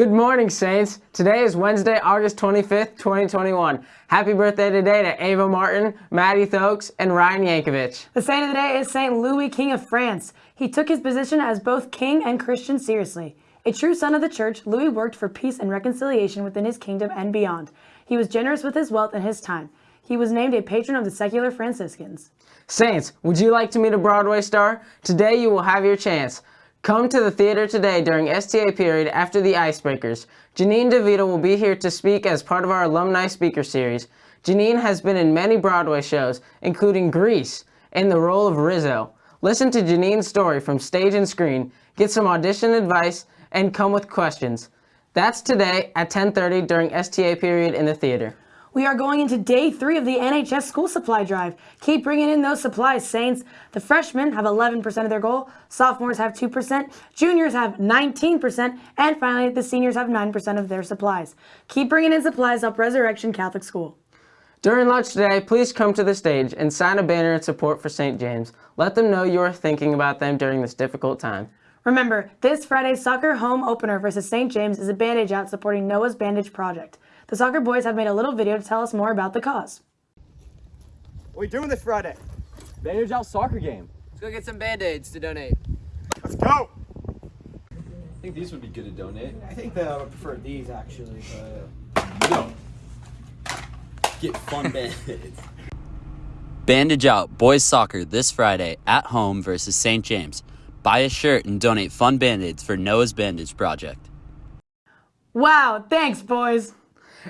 Good morning, Saints. Today is Wednesday, August 25th, 2021. Happy birthday today to Ava Martin, Maddie Thokes, and Ryan Yankovic. The saint of the day is Saint Louis, King of France. He took his position as both king and Christian seriously. A true son of the church, Louis worked for peace and reconciliation within his kingdom and beyond. He was generous with his wealth and his time. He was named a patron of the secular Franciscans. Saints, would you like to meet a Broadway star? Today you will have your chance. Come to the theater today during STA period after the Icebreakers. Janine DeVito will be here to speak as part of our Alumni Speaker Series. Janine has been in many Broadway shows, including Grease, in the role of Rizzo. Listen to Janine's story from stage and screen, get some audition advice, and come with questions. That's today at 10.30 during STA period in the theater. We are going into day three of the NHS school supply drive. Keep bringing in those supplies, Saints. The freshmen have 11% of their goal, sophomores have 2%, juniors have 19%, and finally the seniors have 9% of their supplies. Keep bringing in supplies up Resurrection Catholic School. During lunch today, please come to the stage and sign a banner in support for St. James. Let them know you are thinking about them during this difficult time. Remember, this Friday's soccer home opener versus St. James is a bandage out supporting Noah's Bandage Project. The soccer boys have made a little video to tell us more about the cause. What are we doing this Friday? Bandage out soccer game. Let's go get some band-aids to donate. Let's go! I think these would be good to donate. I think that I would prefer these actually, but... No. Get fun band-aids. Bandage Out Boys Soccer this Friday at home versus St. James. Buy a shirt and donate fun band-aids for Noah's Bandage Project. Wow, thanks boys.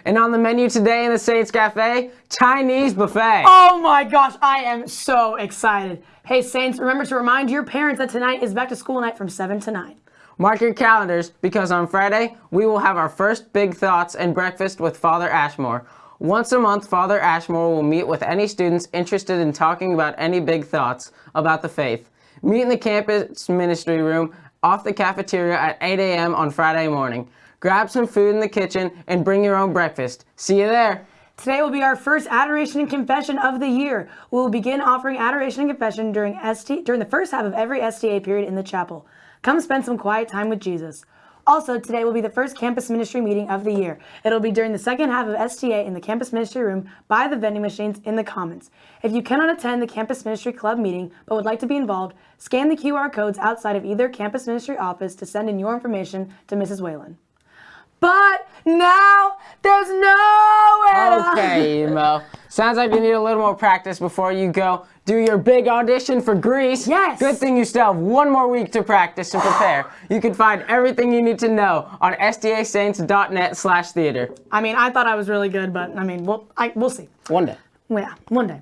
And on the menu today in the Saints Cafe, Chinese buffet. Oh my gosh, I am so excited. Hey Saints, remember to remind your parents that tonight is back to school night from 7 to 9. Mark your calendars because on Friday, we will have our first Big Thoughts and breakfast with Father Ashmore. Once a month, Father Ashmore will meet with any students interested in talking about any big thoughts about the faith. Meet in the campus ministry room off the cafeteria at 8 a.m. on Friday morning. Grab some food in the kitchen and bring your own breakfast. See you there. Today will be our first adoration and confession of the year. We will begin offering adoration and confession during ST during the first half of every STA period in the chapel. Come spend some quiet time with Jesus. Also, today will be the first campus ministry meeting of the year. It'll be during the second half of STA in the campus ministry room by the vending machines in the commons. If you cannot attend the campus ministry club meeting but would like to be involved, scan the QR codes outside of either campus ministry office to send in your information to Mrs. Whalen. But now there's nowhere to Okay, Emo. Sounds like you need a little more practice before you go do your big audition for Grease. Yes. Good thing you still have one more week to practice and prepare. you can find everything you need to know on stasaints.net slash theater. I mean, I thought I was really good, but I mean, we'll, I, we'll see. One day. Yeah, one day.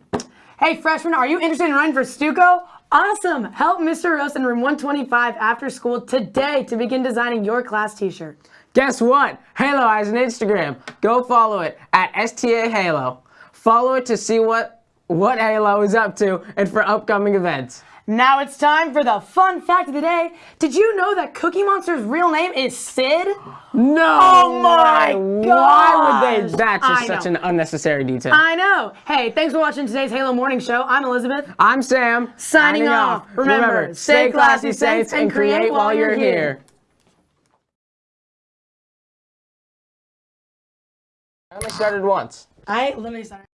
Hey, freshmen, are you interested in running for Stuco? Awesome! Help Mr. Roast in room 125 after school today to begin designing your class t-shirt. Guess what? Halo has an Instagram. Go follow it at STA Halo. Follow it to see what, what Halo is up to and for upcoming events. Now it's time for the fun fact of the day. Did you know that Cookie Monster's real name is Sid? No! Oh my god. Why would they? That's just such an unnecessary detail. I know. Hey, thanks for watching today's Halo Morning Show. I'm Elizabeth. I'm Sam. Signing off. Remember, stay classy, Saints, and create while you're here. I only started once. I literally started.